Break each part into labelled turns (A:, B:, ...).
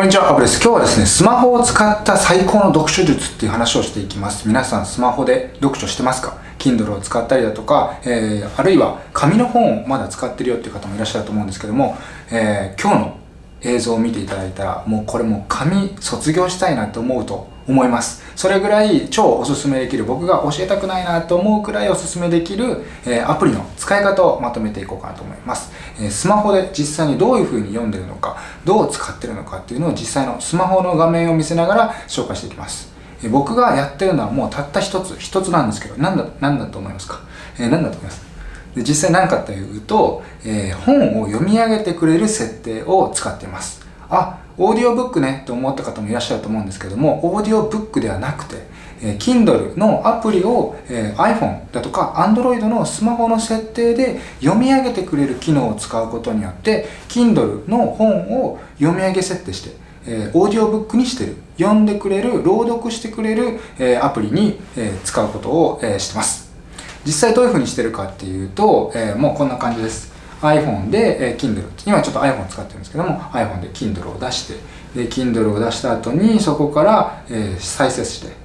A: こんにちは、アブです。今日はですね、スマホを使った最高の読書術っていう話をしていきます。皆さんスマホで読書してますか ?Kindle を使ったりだとか、えー、あるいは紙の本をまだ使ってるよっていう方もいらっしゃると思うんですけども、えー、今日の映像を見ていただいたら、もうこれもう紙卒業したいなと思うと思います。それぐらい超おすすめできる、僕が教えたくないなと思うくらいおすすめできる、え、アプリの使い方をまとめていこうかなと思います。え、スマホで実際にどういう風に読んでるのか、どう使ってるのかっていうのを実際のスマホの画面を見せながら紹介していきます。え、僕がやってるのはもうたった一つ、一つなんですけど、なんだ、なんだと思いますか？え、何だと思います？で実際何かというと、えー、本を読み上げてくれる設定を使っています。あ、オーディオブックねと思った方もいらっしゃると思うんですけども、オーディオブックではなくて、えー、Kindle のアプリを、え、iPhone だとか Android のスマホの設定で読み上げてくれる機能を使うことによって Kindle の本を読み上げ設定して、え、オーディオブックにしてる読んでくれる朗読してくれる、え、アプリに、え、使うことを、え、してます。実際どういうふうにしてるかっていうと、え、もうこんな感じです。iPhone で、えー、Kindle 今ちょっと iPhone 使ってるんですけども iPhone で Kindle を出してで Kindle を出した後にそこから、えー、再生して。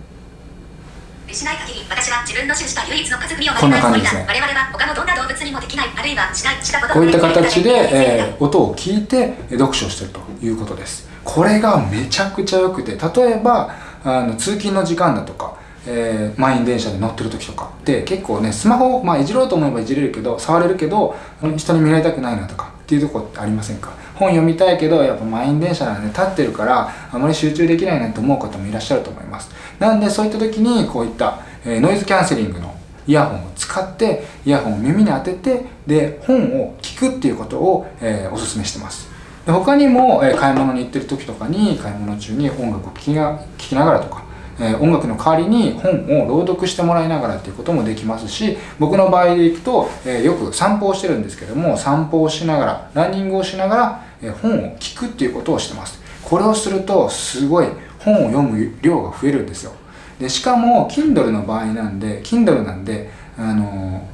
A: しない限り私は自分の種した唯一の家族にをこんな感じですね。我々は他のどんな動物にもできないあるいはしないしたことこういった形で、えー、音を聞いて読書してるということです。これがめちゃくちゃ良くて例えばあの通勤の時間だとかえー、満員電車で乗ってる時とか。って結構ねスマホ、まあ、いじろうと思えばいじれるけど触れるけど人に見られたくないなとかっていうとこってありませんか？本読みたいけどやっぱ満員電車なんで立ってるからあまり集中できないなと思う方もいらっしゃると思います。なんでそういった時にこういった、えー、ノイズキャンセリングのイヤホンを使ってイヤホンを耳に当ててで本を聞くっていうことを、えー、おすすめしてます。で他にも、えー、買い物に行ってる時とかに買い物中に音楽を聴きながらとかえー、音楽の代わりに本を朗読してもらいながらっていうこともできますし僕の場合でいくと、えー、よく散歩をしてるんですけども散歩をしながらランニングをしながら、え、本を聞くっていうことをしてます。これをするとすごい本を読む量が増えるんですよ。でしかも Kindle の場合なんで Kindle なんであの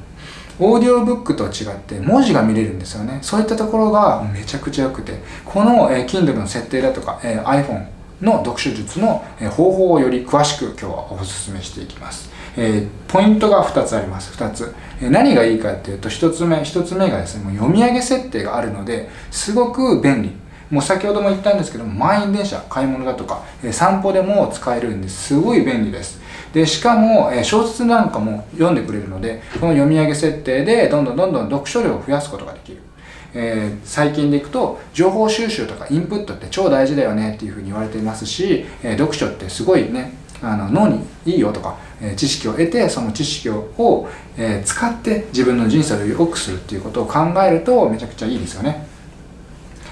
A: オーディオブックと違って文字が見れるんですよね。そういったところがめちゃくちゃ良くてこの、えー、Kindle の設定だとか、え、iPhone の読書術の方法をより詳しく今日はお勧めしていきます。えー、ポイントが2つあります。2つ。えー、何がいいかっていうと、1つ目、1つ目がですね、もう読み上げ設定があるので、すごく便利。もう先ほども言ったんですけど、満員電車、買い物だとか、え、散歩でも使えるんですごい便利です。で、しかも、え小説なんかも読んでくれるので、この読み上げ設定でどんどんどんどん読書量を増やすことができる。えー、最近でいくと情報収集とかインプットって超大事だよねっていうふうに言われていますし、えー、読書ってすごいねあの脳にいいよとか、えー、知識を得てその知識を、え、使って自分の人生を良くするっていうことを考えるとめちゃくちゃいいですよね。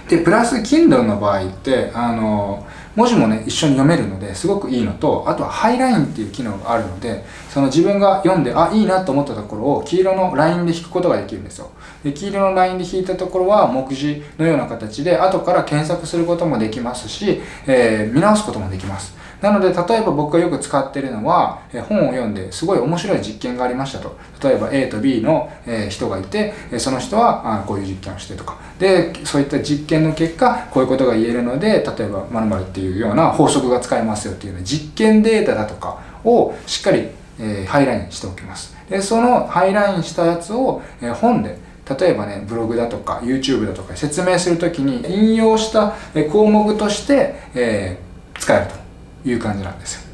A: でプラス Kindle の場合ってあの文字もね一緒に読めるのですごくいいのとあとはハイラインっていう機能があるのでその自分が読んであいいなと思ったところを黄色のラインで引くことができるんですよ。で黄色のラインで引いたところは目次のような形で後から検索することもできますし、えー、見直すこともできます。なので、例えば僕がよく使ってるのは、え本を読んですごい面白い実験がありましたと。例えば A と B の、え人がいて、その人はあこういう実験をしてとか。で、そういった実験の結果、こういうことが言えるので、例えば〇〇っていうような法則が使えますよっていうような実験データだとかをしっかり、えハイラインしておきます。で、そのハイラインしたやつを、え本で例えばね、ブログだとか YouTube だとか説明するときに引用した項目として、えー、使えると。いう感じなんですよ。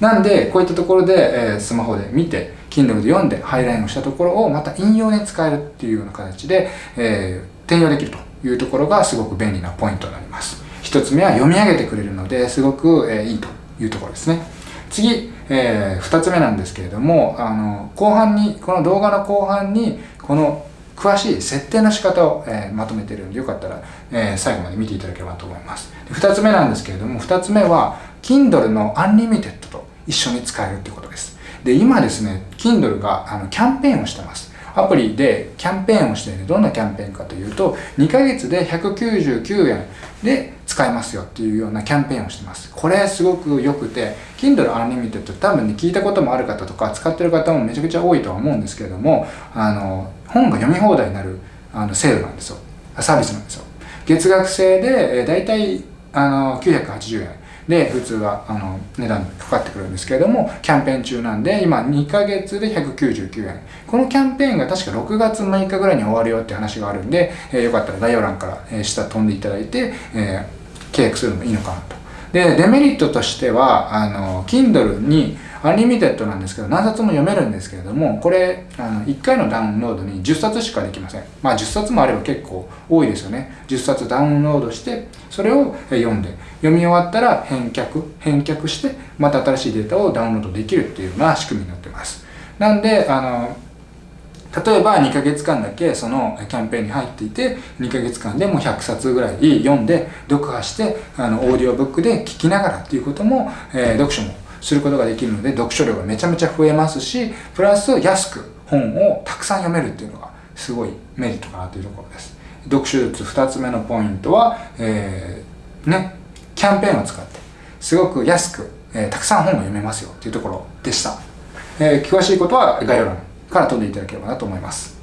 A: なんでこういったところで、え、スマホで見て Kindle で読んでハイラインをしたところをまた引用に使えるっていうような形で、え、転用できるというところがすごく便利なポイントになります。一つ目は読み上げてくれるのですごく、えー、いいというところですね。次、えー、2つ目なんですけれどもあの後半にこの動画の後半にこの詳しい設定の仕方を、えー、まとめてるんでよかったら、えー、最後まで見ていただければと思います。2つ目なんですけれども2つ目は Kindle の Unlimited と一緒に使えるってことです。で今ですね Kindle があのキャンペーンをしてます。アプリでキャンペーンをしている。どんなキャンペーンかというと2ヶ月で199円。で使えますよっていうようなキャンペーンをしてます。これすごく良くて Kindle Unlimited 多分ね聞いたこともある方とか使ってる方もめちゃくちゃ多いとは思うんですけれどもあの本が読み放題になるあのセールなんですよ。サービスなんですよ。月額制で、えー、大体あの980円。で普通はあの値段かかってくるんですけれどもキャンペーン中なんで今2ヶ月で199円。このキャンペーンが確か6月6日ぐらいに終わるよって話があるんで、えー、よかったら概要欄から、え下飛んでいただいて、えー、契約するのもいいのかなとでデメリットとしてはあの Kindle にアンリミテッドなんですけど、何冊も読めるんですけれども、これ、あの1回のダウンロードに10冊しかできません。まあ10冊もあれば結構多いですよね。10冊ダウンロードして、それを読んで、読み終わったら返却、返却して、また新しいデータをダウンロードできるっていうような仕組みになってます。なんで、あの、例えば2ヶ月間だけそのキャンペーンに入っていて2ヶ月間でも100冊ぐらい読んで読破してあのオーディオブックで聞きながらっていうことも、えー、読書もすることができるので読書量がめちゃめちゃ増えますしプラス安く本をたくさん読めるっていうのがすごいメリットかなというところです。読書術2つ目のポイントは、えー、ねキャンペーンを使ってすごく安く、えー、たくさん本を読めますよっていうところでした、えー、詳しいことは概要欄から飛んでいただければなと思います。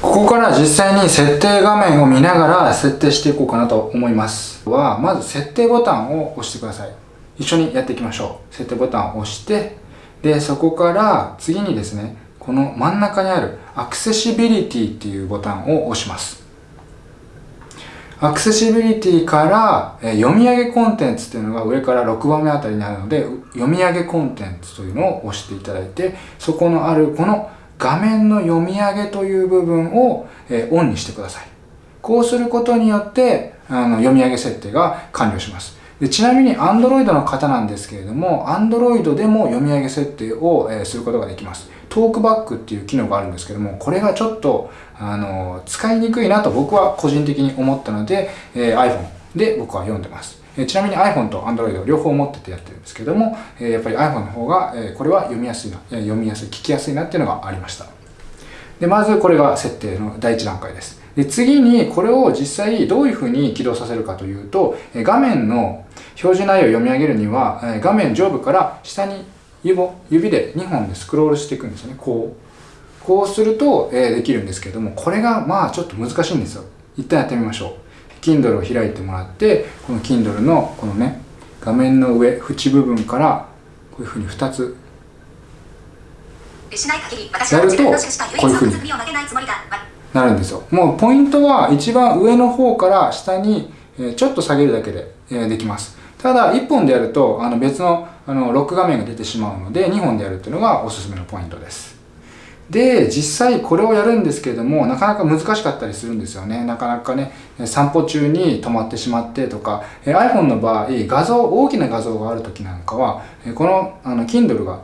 A: ここから実際に設定画面を見ながら設定していこうかなと思います。はまず設定ボタンを押してください。一緒にやっていきましょう。設定ボタンを押してでそこから次にですねこの真ん中にあるアクセシビリティっていうボタンを押します。アクセシビリティから、え読み上げコンテンツっていうのが上から6番目あたりにあるので読み上げコンテンツというのを押していただいてそこのあるこの画面の読み上げという部分を、えオンにしてください。こうすることによってあの読み上げ設定が完了します。でちなみに Android の方なんですけれども Android でも読み上げ設定を、えー、することができますトークバックっていう機能があるんですけどもこれがちょっとあの使いにくいなと僕は個人的に思ったので、えー、iPhone で僕は読んでますえちなみに iPhone と Android 両方持っててやってるんですけども、えやっぱり iPhone の方が、えこれは読みやすいな、読みやすい、聞きやすいなっていうのがありました。で、まずこれが設定の第一段階です。で、次にこれを実際どういうふうに起動させるかというと、画面の表示内容を読み上げるには、え画面上部から下に指指で2本でスクロールしていくんですよね。こう。こうすると、えできるんですけども、これがまあちょっと難しいんですよ。一旦やってみましょう。Kindle を開いてもらって、この Kindle のこのね、画面の上、縁部分からこういうふうに2つやるとこういうふうになるんですよ。もうポイントは一番上の方から下にちょっと下げるだけでできます。ただ、1本でやると、あの別のあのロック画面が出てしまうので、2本でやるっていうのがおすすめのポイントです。で、実際これをやるんですけれども、なかなか難しかったりするんですよね。なかなかね、散歩中に止まってしまってとか、iPhone の場合、画像、大きな画像がある時なんかは、このあの Kindle が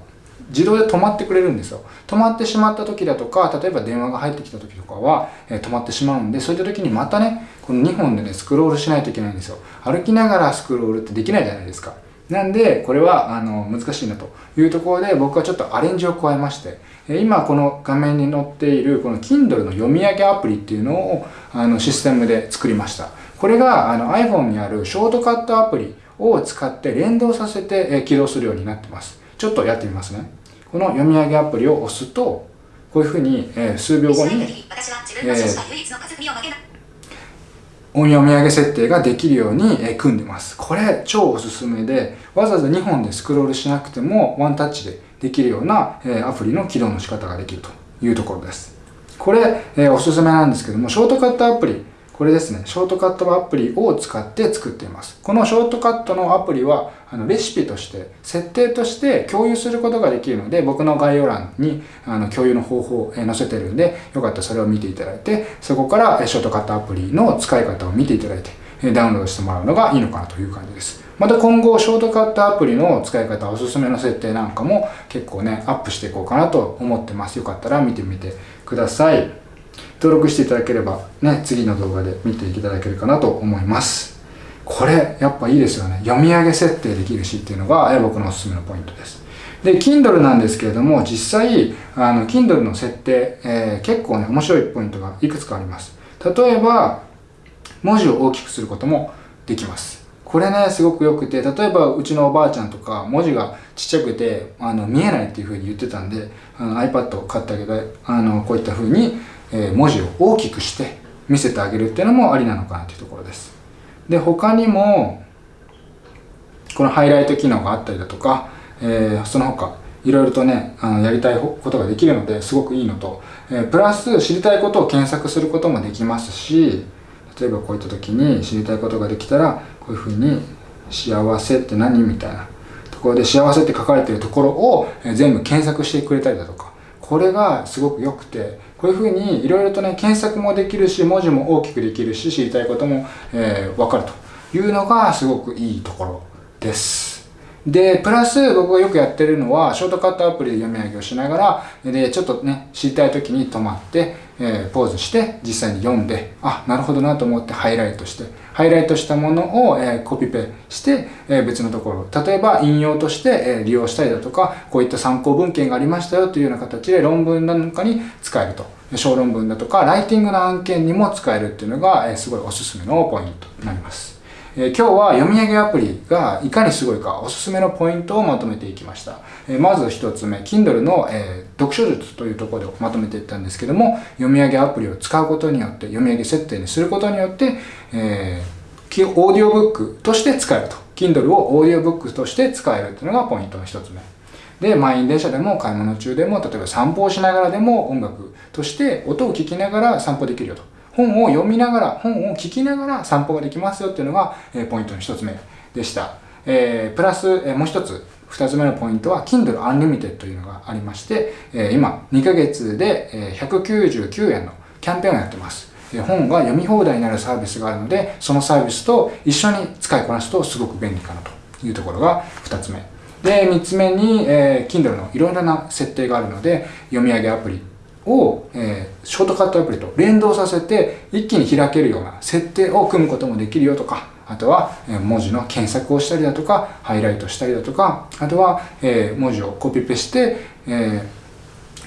A: 自動で止まってくれるんですよ。止まってしまった時だとか、例えば電話が入ってきた時とかは、え止まってしまうんで、そういった時にまたね、この2本でね、スクロールしないといけないんですよ。歩きながらスクロールってできないじゃないですか。なんで、これは、あの、難しいなというところで、僕はちょっとアレンジを加えまして、今この画面に載っている、この Kindle の読み上げアプリっていうのを、あの、システムで作りました。これが、あの、iPhone にあるショートカットアプリを使って連動させて起動するようになってます。ちょっとやってみますね。この読み上げアプリを押すと、こういうふうに、えー、数秒後に、えー、音読み上げ設定ができるように、えー、組んでます。これ超おすすめで、わざわざ2本でスクロールしなくてもワンタッチでできるような、えー、アプリの起動の仕方ができるというところです。これ、えー、おすすめなんですけども、ショートカットアプリ、これですね、ショートカットアプリを使って作っています。このショートカットのアプリは、あのレシピとして、設定として共有することができるので、僕の概要欄にあの共有の方法を載せてるんで、よかったらそれを見ていただいて、そこからショートカットアプリの使い方を見ていただいて、ダウンロードしてもらうのがいいのかなという感じです。また今後、ショートカットアプリの使い方、おすすめの設定なんかも結構ね、アップしていこうかなと思ってます。よかったら見てみてください。登録していただければね、次の動画で見ていただけるかなと思います。これ、やっぱいいですよね。読み上げ設定できるしっていうのが僕のおすすめのポイントです。で、Kindle なんですけれども、実際、あの、Kindle の設定、えー、結構ね、面白いポイントがいくつかあります。例えば、文字を大きくすることもできます。これね、すごく良くて、例えばうちのおばあちゃんとか、文字がちっちゃくて、あの、見えないっていう風に言ってたんで、あの iPad を買ってあげて、あの、こういった風に、え文字を大きくして見せてあげるっていうのもありなのかなというところです。で他にもこのハイライト機能があったりだとか、えー、その他いろいろとねあのやりたいことができるのですごくいいのと、えー、プラス知りたいことを検索することもできますし例えばこういった時に知りたいことができたらこういうふうに「幸せって何?」みたいなところで「幸せ」って書かれてるところを全部検索してくれたりだとかこれがすごく良くてこういうふうにいろいろとね検索もできるし文字も大きくできるし知りたいことも、えー、わかるというのがすごくいいところです。で、プラス僕がよくやってるのは、ショートカットアプリで読み上げをしながら、で、ちょっとね、知りたい時に止まって、えー、ポーズして、実際に読んで、あ、なるほどなと思ってハイライトして、ハイライトしたものを、えー、コピペして、えー、別のところ、例えば引用として、えー、利用したりだとか、こういった参考文献がありましたよというような形で論文なんかに使えると。小論文だとか、ライティングの案件にも使えるっていうのが、えー、すごいおすすめのポイントになります。え今日は読み上げアプリがいかにすごいかおすすめのポイントをまとめていきました。えまず1つ目、Kindle の、え読書術というところでまとめていったんですけども、読み上げアプリを使うことによって、読み上げ設定にすることによって、えー、オーディオブックとして使えると。Kindle をオーディオブックとして使えるというのがポイントの1つ目。で、満員電車でも買い物中でも、例えば散歩をしながらでも音楽として音を聴きながら散歩できるよと。本を読みながら、本を聞きながら散歩ができますよっていうのが、え、ポイントの一つ目でした。えー、プラス、え、もう一つ、二つ目のポイントは Kindle Unlimited というのがありまして、え、今2ヶ月で、え、199円のキャンペーンをやってます。本が読み放題になるサービスがあるので、そのサービスと一緒に使いこなすとすごく便利かなというところが2つ目。で、3つ目に、えー、Kindle のいろいろな設定があるので、読み上げアプリを、えー、ショートカットアプリと連動させて一気に開けるような設定を組むこともできるよとか、あとは、え文字の検索をしたりだとか、ハイライトしたりだとか、あとは、え文字をコピペして、え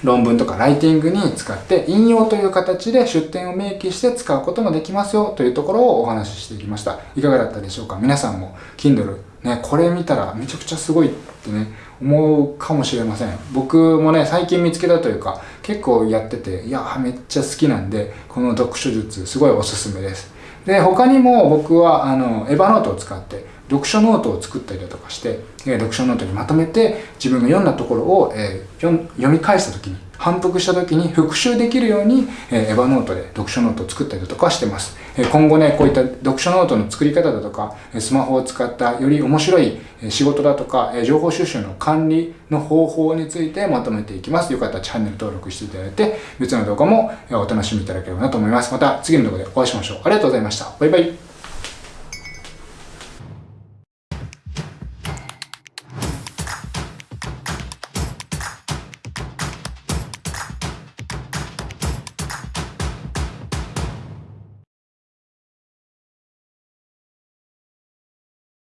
A: 論文とかライティングに使って引用という形で出典を明記して使うこともできますよというところをお話ししていきました。いかがだったでしょうか？皆さんも Kindle ね、これ見たらめちゃくちゃすごいってね、思うかもしれません。僕もね、最近見つけたというか、結構やってて、いや、めっちゃ好きなんで、この読書術、すごいおすすめです。で、他にも僕は、あの、 Evernote を使って、読書ノートを作ったりだとかして、え読書ノートにまとめて、自分が読んだところを、えー、読み返した時に、反復した時に復習できるように、えー、 Evernote で読書ノートを作ったりだとかしてます。えー、今後ね、こういった読書ノートの作り方だとか、スマホを使ったより面白い仕事だとか、え情報収集の管理の方法についてまとめていきます。よかったらチャンネル登録していただいて、別の動画もお楽しみいただければなと思います。また次の動画でお会いしましょう。ありがとうございました。バイバイ。